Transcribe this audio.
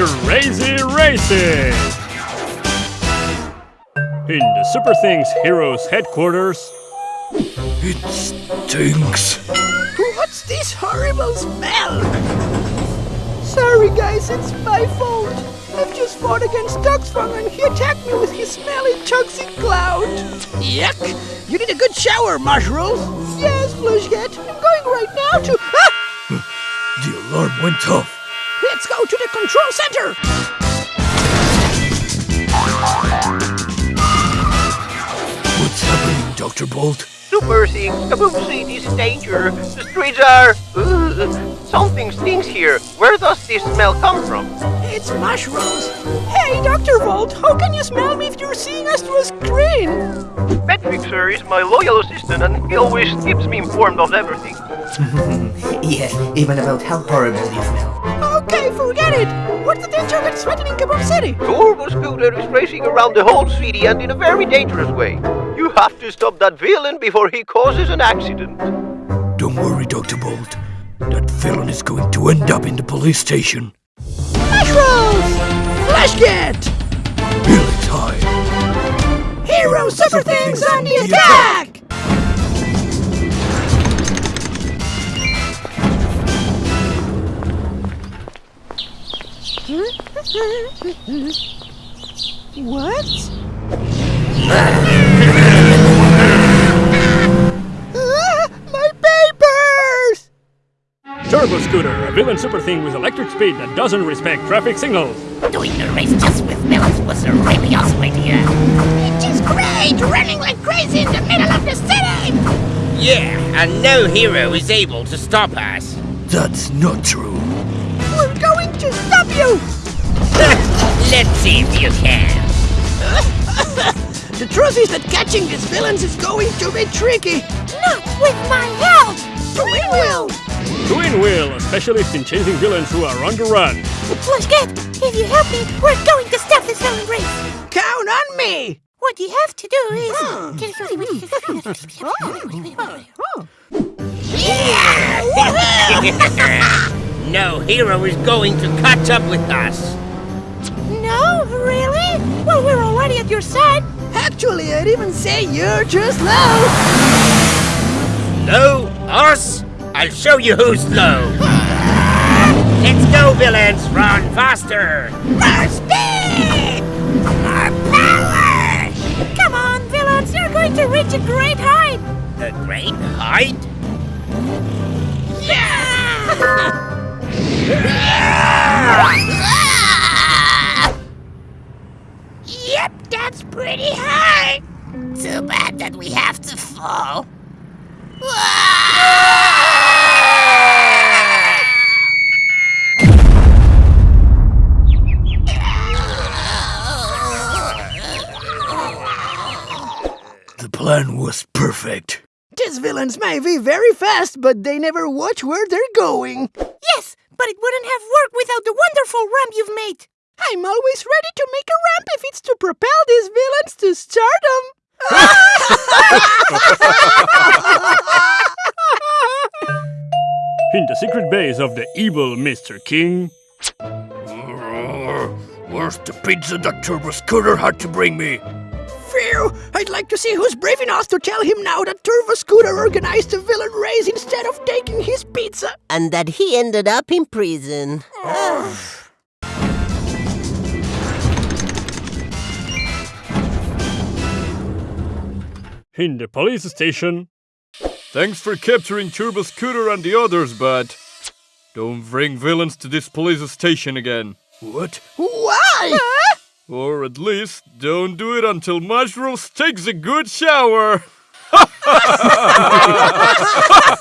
Crazy Racing! In the Super Things Heroes headquarters, It stinks. What's this horrible smell? Sorry guys, it's my fault. I've just fought against Duxfung and he attacked me with his smelly toxic cloud. Yuck! You need a good shower, Mushrooms. Yes, Flashget. I'm going right now to... Ah! The alarm went off. Let's go to the control center! What's happening, Dr. Bolt? Super Things, Kaboom this is in danger. The streets are. Uh, something stinks here. Where does this smell come from? It's mushrooms. Hey, Dr. Bolt, how can you smell me if you're seeing us through a screen? Patrick, is my loyal assistant and he always keeps me informed of everything. Yes, even about how horrible you smell. Okay, forget it. What's the danger that's threatening Kaboom City? Turbo Scooter is racing around the whole city and in a very dangerous way. You have to stop that villain before he causes an accident. Don't worry, Dr. Bolt. That villain is going to end up in the police station. Mushrooms! Flashget! Helix High. Hero Super Things on the attack! Ah, Turbo Scooter, a villain super thing with electric speed that doesn't respect traffic signals. Doing the race just with villains was a really awesome idea. It is great! Running like crazy in the middle of the city! Yeah, and no hero is able to stop us. That's not true. We're going to stop you! Let's see if you can. The truth is that catching these villains is going to be tricky. Not with my help! We will! Twin Wheel, a specialist in chasing villains who are on the run. Flashget, if you help me, we're going to stop this villain race! Count on me! What you have to do is... no hero is going to catch up with us. No, really? Well, we're already at your side. Actually, I'd even say you're just slow. Slow? Us? I'll show you who's slow. Let's go, villains! Run faster! More speed! More power! Come on, villains, you're going to reach a great height! The great height? Yep, that's pretty high! Too bad that we have to fall. The plan was perfect. These villains may be very fast, but they never watch where they're going. Yes, but it wouldn't have worked without the wonderful ramp you've made. I'm always ready to make a ramp if it's to propel these villains to stardom. In the secret base of the evil Mr. King, uh, Where's the pizza that Turbo Scooter had to bring me? Phew! I'd like to see who's brave enough to tell him now that Turbo Scooter organized a villain race instead of taking his pizza. and that he ended up in prison. In the police station, Thanks for capturing Turbo Scooter and the others, but don't bring villains to this police station again. What? Why? Or at least, don't do it until Mushrooms takes a good shower.